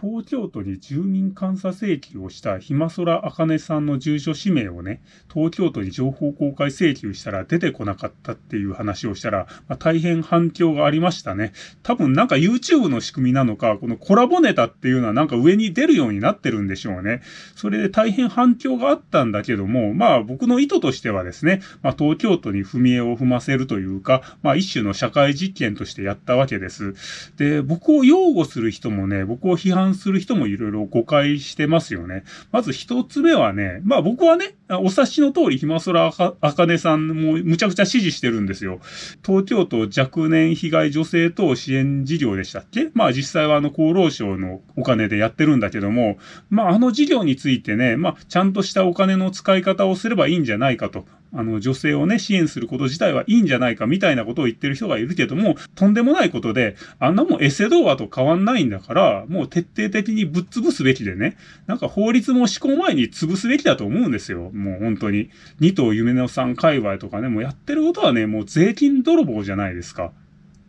東京都に住民監査請求をしたひまそらあかねさんの住所氏名をね、東京都に情報公開請求したら出てこなかったっていう話をしたら、まあ、大変反響がありましたね。多分なんか YouTube の仕組みなのか、このコラボネタっていうのはなんか上に出るようになってるんでしょうね。それで大変反響があったんだけども、まあ僕の意図としてはですね、まあ東京都に踏み絵を踏ませるというか、まあ一種の社会実験としてやったわけです。で、僕を擁護する人もね、僕を批判する人もいろいろ誤解してますよね。まず一つ目はね、まあ僕はね、お察しの通り、ひまそらあかねさんもむちゃくちゃ支持してるんですよ。東京都若年被害女性等支援事業でしたっけ？まあ実際はあの厚労省のお金でやってるんだけども、まああの事業についてね、まあちゃんとしたお金の使い方をすればいいんじゃないかと。あの、女性をね、支援すること自体はいいんじゃないかみたいなことを言ってる人がいるけども、とんでもないことで、あんなもんエセ童話と変わんないんだから、もう徹底的にぶっ潰すべきでね、なんか法律も施行前に潰すべきだと思うんですよ。もう本当に。二頭夢のさん界隈とかね、もうやってることはね、もう税金泥棒じゃないですか。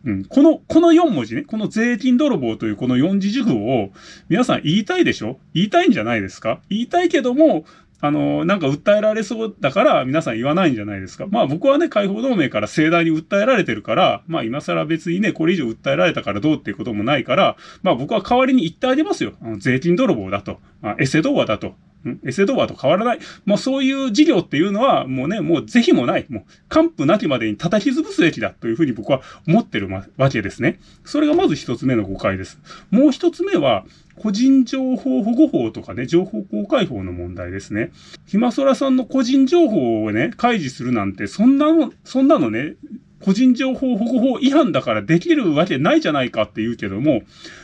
うん。この、この4文字ね、この税金泥棒というこの4字熟語を皆さん言いたいでしょ？言いたいんじゃないですか？言いたいけども、あの、なんか訴えられそうだから皆さん言わないんじゃないですか。まあ僕はね、解放同盟から盛大に訴えられてるから、まあ今更別にね、これ以上訴えられたからどうっていうこともないから、まあ僕は代わりに言ってあげますよ。あの税金泥棒だと。あエセ童話だと。うんエセドアと変わらない。もうそういう事業っていうのは、もうね、もう是非もない。もう、完膚なきまでに叩き潰すべきだというふうに僕は思ってるわけですね。それがまず一つ目の誤解です。もう一つ目は、個人情報保護法とかね、情報公開法の問題ですね。ひまそらさんの個人情報をね、開示するなんて、そんなの、そんなのね、個人情報保護法違反だからできるわけないじゃないかって言うけども、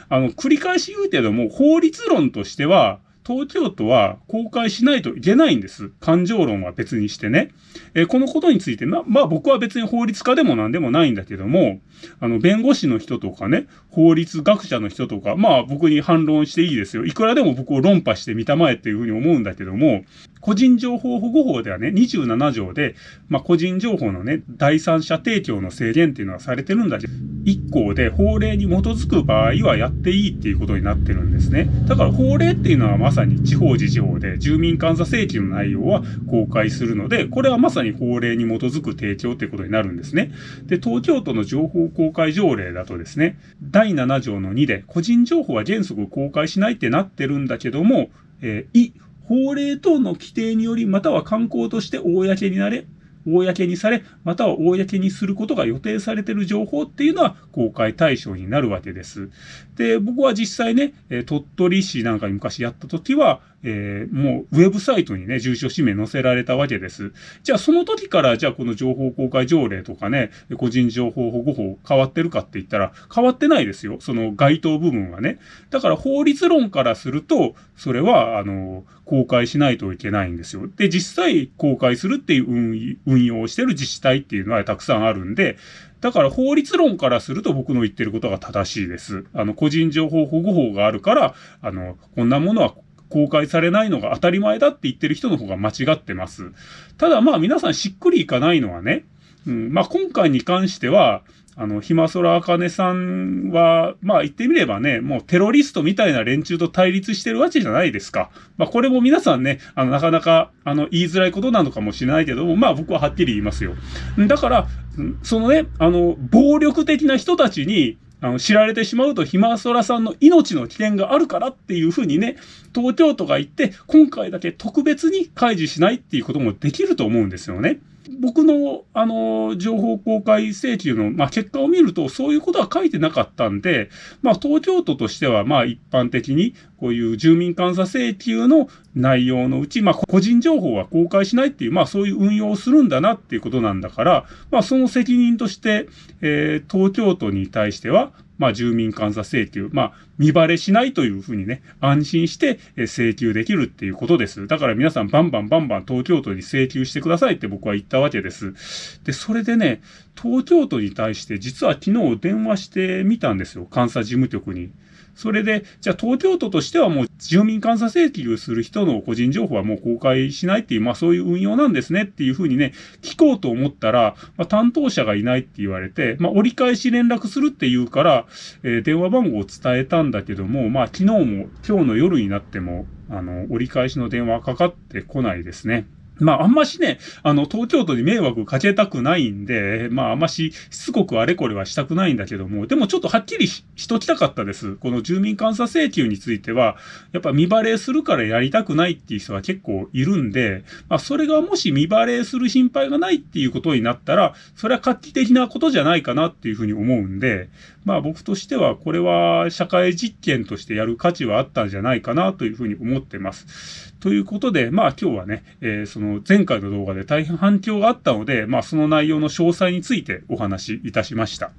あの、繰り返し言うけども、法律論としては、東京都は公開しないといけないんです。感情論は別にしてね。えー、このことについて、ま、まあ僕は別に法律家でも何でもないんだけども、あの、弁護士の人とかね、法律学者の人とか、まあ僕に反論していいですよ。いくらでも僕を論破してみたまえっていうふうに思うんだけども、個人情報保護法ではね、27条で、まあ個人情報のね、第三者提供の制限っていうのはされてるんだけど、一項で法令に基づく場合はやっていいっていうことになってるんですね。だから法令っていうのはまさに地方自治法で住民監査請求の内容は公開するので、これはまさに法令に基づく提供っていうことになるんですね。で、東京都の情報公開条例だとですね、第7条の2で個人情報は原則公開しないってなってるんだけども、えー、法令等の規定により、または観光として公になれ、公にされ、または公にすることが予定されている情報っていうのは公開対象になるわけです。で、僕は実際ね、鳥取市なんかに昔やった時は、えー、もうウェブサイトにね、住所氏名載せられたわけです。じゃあその時からじゃあこの情報公開条例とかね、個人情報保護法変わってるかって言ったら変わってないですよ。その該当部分はね。だから法律論からすると、それは、あの、公開しないといけないんですよ。で、実際公開するっていう運運用してる自治体っていうのはたくさんあるんで、だから法律論からすると僕の言ってることが正しいです。あの、個人情報保護法があるから、あの、こんなものは公開されないのが当たり前だって言ってる人の方が間違ってます。ただまあ皆さんしっくりいかないのはね、うん、まあ今回に関しては、あの、ひまそらあかねさんは、まあ言ってみればね、もうテロリストみたいな連中と対立してるわけじゃないですか。まあこれも皆さんね、あの、なかなか、あの、言いづらいことなのかもしれないけども、まあ僕ははっきり言いますよ。だから、そのね、あの、暴力的な人たちに、あの、知られてしまうと、ひまそらさんの命の危険があるからっていうふうにね、東京都が言って、今回だけ特別に開示しないっていうこともできると思うんですよね。僕の、あの、情報公開請求の、まあ、結果を見ると、そういうことは書いてなかったんで、まあ、東京都としては、まあ、一般的に、こういう住民監査請求の内容のうち、まあ、個人情報は公開しないっていう、まあ、そういう運用をするんだなっていうことなんだから、まあ、その責任として、えー、東京都に対しては、まあ、住民監査請求、まあ、見バレしないというふうにね、安心して請求できるっていうことです。だから皆さんバンバンバンバン東京都に請求してくださいって僕は言ったわけです。で、それでね、東京都に対して実は昨日電話してみたんですよ。監査事務局に。それで、じゃあ東京都としてはもう住民監査請求する人の個人情報はもう公開しないっていう、まあそういう運用なんですねっていうふうにね、聞こうと思ったら、まあ、担当者がいないって言われて、まあ折り返し連絡するって言うから、えー、電話番号を伝えたんだけども、まあ昨日も今日の夜になっても、あの、折り返しの電話かかってこないですね。まあ、あんましね、あの、東京都に迷惑かけたくないんで、まあ、あんまし、しつこくあれこれはしたくないんだけども、でもちょっとはっきりししときたかったです。この住民監査請求については、やっぱ未払いするからやりたくないっていう人は結構いるんで、まあ、それがもし未払いする心配がないっていうことになったら、それは画期的なことじゃないかなっていうふうに思うんで、まあ、僕としては、これは社会実験としてやる価値はあったんじゃないかなというふうに思ってます。ということで、まあ今日はね、えー、その前回の動画で大変反響があったので、まあその内容の詳細についてお話しいたしました。